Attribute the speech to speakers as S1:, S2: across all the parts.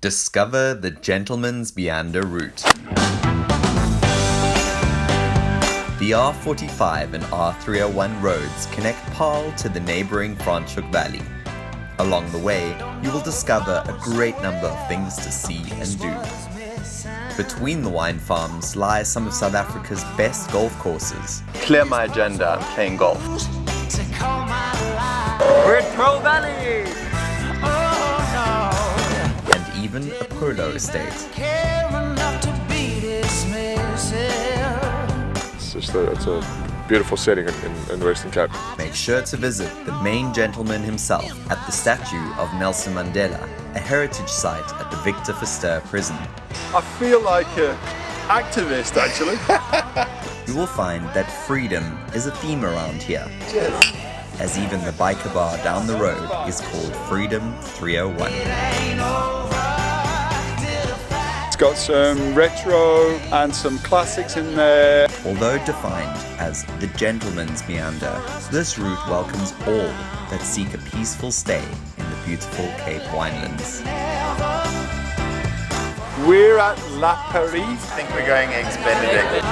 S1: Discover the Gentleman's Meander route. The R45 and R301 roads connect Paarl to the neighboring Franschhoek Valley. Along the way, you will discover a great number of things to see and do. Between the wine farms lie some of South Africa's best golf courses. Clear my agenda, I'm playing golf.
S2: We're at Pearl Valley!
S1: And even a polo estate.
S3: It's just a, it's a beautiful setting in, in, in the Western Cape.
S1: Make sure to visit the main gentleman himself at the statue of Nelson Mandela, a heritage site at the Victor Verster prison.
S3: I feel like an activist actually.
S1: You will find that freedom is a theme around here. As even the biker bar down the road is called Freedom 301.
S3: It's got some retro and some classics in there.
S1: Although defined as the gentleman's meander, this route welcomes all that seek a peaceful stay in the beautiful Cape Winelands.
S3: We're at La Paris.
S1: I think we're going eggs Benedict.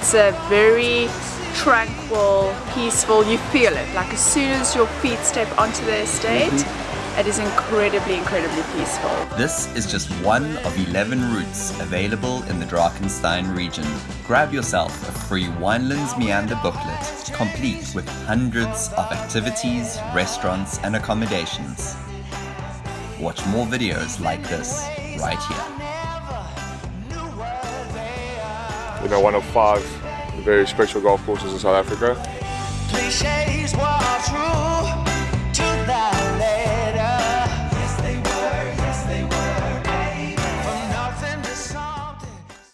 S4: It's a very tranquil, peaceful, you feel it. Like as soon as your feet step onto the estate, mm-hmm. It is incredibly, incredibly peaceful.
S1: This is just one of 11 routes available in the Drakenstein region. Grab yourself a free Winelands Meander booklet, complete with hundreds of activities, restaurants, and accommodations. Watch more videos like this right here.
S3: You know, one of five very special golf courses in South Africa.
S5: Cliches were true.